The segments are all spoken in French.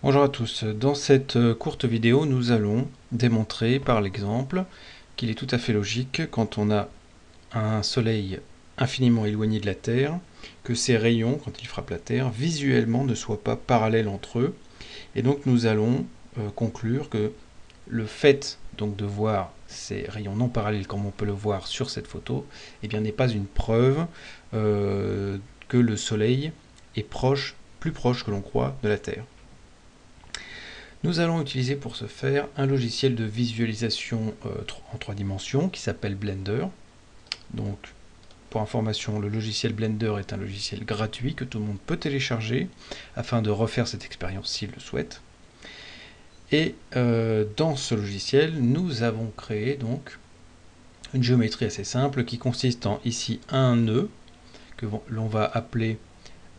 Bonjour à tous, dans cette euh, courte vidéo nous allons démontrer par l'exemple qu'il est tout à fait logique quand on a un soleil infiniment éloigné de la Terre que ces rayons, quand ils frappent la Terre, visuellement ne soient pas parallèles entre eux et donc nous allons euh, conclure que le fait donc de voir ces rayons non parallèles comme on peut le voir sur cette photo eh bien n'est pas une preuve euh, que le soleil est proche, plus proche que l'on croit de la Terre. Nous allons utiliser pour ce faire un logiciel de visualisation euh, en trois dimensions qui s'appelle Blender. Donc, pour information, le logiciel Blender est un logiciel gratuit que tout le monde peut télécharger afin de refaire cette expérience s'il le souhaite. Et euh, dans ce logiciel, nous avons créé donc une géométrie assez simple qui consiste en ici un nœud que l'on va appeler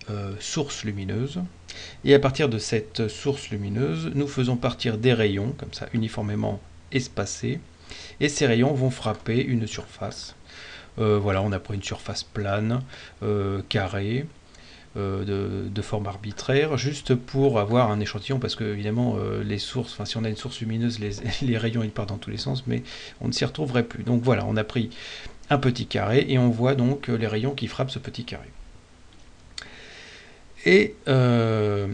euh, source lumineuse. Et à partir de cette source lumineuse, nous faisons partir des rayons, comme ça, uniformément espacés. Et ces rayons vont frapper une surface. Euh, voilà, on a pris une surface plane, euh, carrée, de, forme arbitraire, juste pour avoir un échantillon, parce que évidemment, si on a une source lumineuse, les, les rayons ils partent dans tous les sens, mais on ne s'y retrouverait plus. Donc voilà, on a pris un petit carré, et on voit donc les rayons qui frappent ce petit carré. Et euh,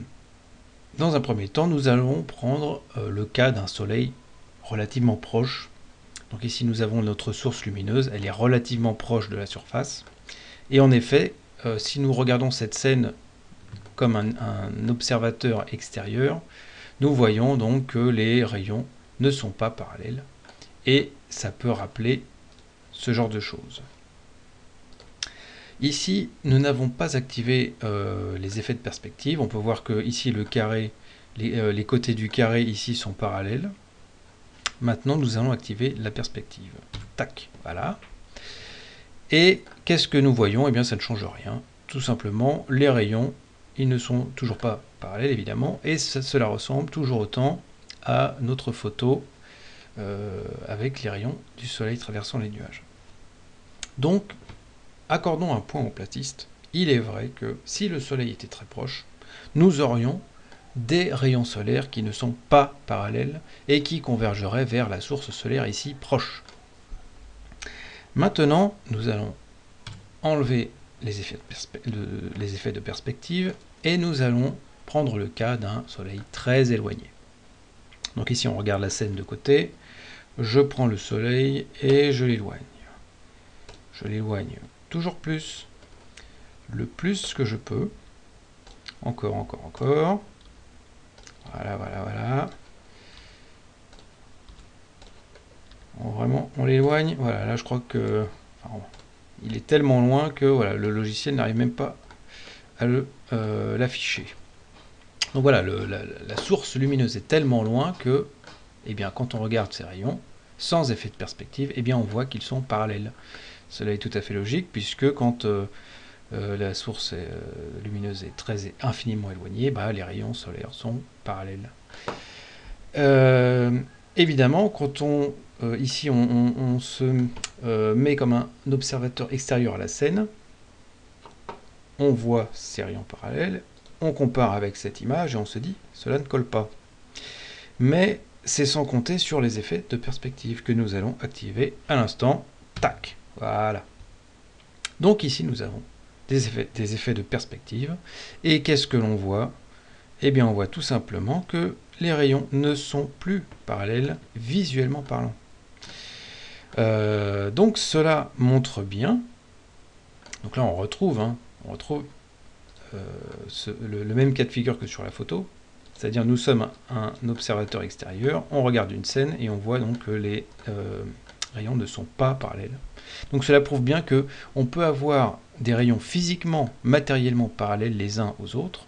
dans un premier temps, nous allons prendre euh, le cas d'un soleil relativement proche. Donc ici, nous avons notre source lumineuse, elle est relativement proche de la surface. Et en effet, euh, si nous regardons cette scène comme un, un, observateur extérieur, nous voyons donc que les rayons ne sont pas parallèles. Et ça peut rappeler ce genre de choses. Ici, nous n'avons pas activé euh, les effets de perspective. On peut voir que ici, le carré, euh, les, côtés du carré ici sont parallèles. Maintenant, nous allons activer la perspective. Tac, voilà. Et qu'est-ce que nous voyons? Eh bien, ça ne change rien. Tout simplement, les rayons, ils ne sont toujours pas parallèles, évidemment, et cela ressemble toujours autant à notre photo euh, avec les rayons du soleil traversant les nuages. Donc, accordons un point au platiste, il est vrai que si le Soleil était très proche, nous aurions des rayons solaires qui ne sont pas parallèles et qui convergeraient vers la source solaire ici proche. Maintenant, nous allons enlever les effets de, les effets de perspective et nous allons prendre le cas d'un soleil très éloigné. Donc ici on regarde la scène de côté, je prends le soleil et je l'éloigne. Je l'éloigne toujours plus, le plus que je peux. Encore, encore, encore. Voilà, voilà, voilà. vraiment, on l'éloigne. Voilà, là je crois que... il est tellement loin que voilà, le logiciel n'arrive même pas à euh, l'afficher. Donc voilà, la, source lumineuse est tellement loin que, eh bien, quand on regarde ces rayons, sans effet de perspective, eh bien, on voit qu'ils sont parallèles. Cela est tout à fait logique, puisque quand euh, euh, la source euh, lumineuse est très infiniment éloignée, bah, les rayons solaires sont parallèles. évidemment, quand on ici on, se met comme un observateur extérieur à la scène, on voit ces rayons parallèles, on compare avec cette image et on se dit cela ne colle pas. Mais c'est sans compter sur les effets de perspective que nous allons activer à l'instant. Tac voilà. Donc ici, nous avons des effets, de perspective. Et qu'est-ce que l'on voit? Eh bien, on voit tout simplement que les rayons ne sont plus parallèles visuellement parlant. Euh, donc cela montre bien, donc là on retrouve, hein, on retrouve euh, le, même cas de figure que sur la photo, c'est-à-dire nous sommes un, observateur extérieur, on regarde une scène et on voit donc que les euh, rayons ne sont pas parallèles. Donc cela prouve bien que on peut avoir des rayons physiquement, matériellement parallèles les uns aux autres,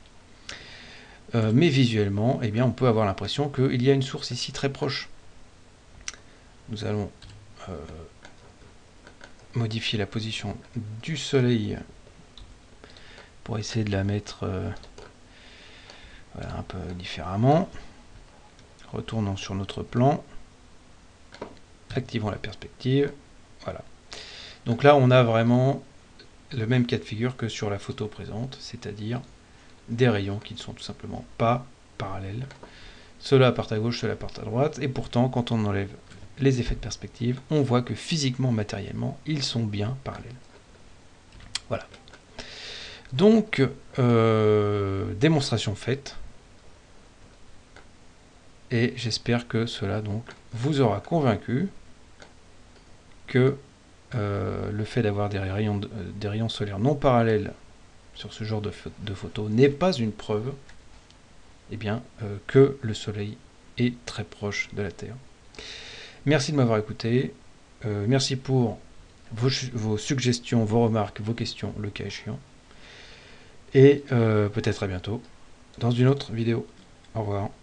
euh, mais visuellement, eh bien, on peut avoir l'impression qu'il y a une source ici très proche. Nous allons euh, modifier la position du soleil pour essayer de la mettre euh, un peu différemment. Retournons sur notre plan, activons la perspective, voilà. Donc là, on a vraiment le même cas de figure que sur la photo présente, c'est-à-dire des rayons qui ne sont tout simplement pas parallèles. Cela part à gauche, cela part à droite, et pourtant, quand on enlève les effets de perspective, on voit que physiquement, matériellement, ils sont bien parallèles. Voilà. Donc, euh, démonstration faite. Et j'espère que cela donc vous aura convaincu que euh, le fait d'avoir des rayons, des rayons solaires non parallèles sur ce genre de, de photo n'est pas une preuve eh bien, euh, que le Soleil est très proche de la Terre. Merci de m'avoir écouté. Euh, merci pour vos, suggestions, vos remarques, vos questions, le cas échéant. Et peut-être à bientôt dans une autre vidéo. Au revoir.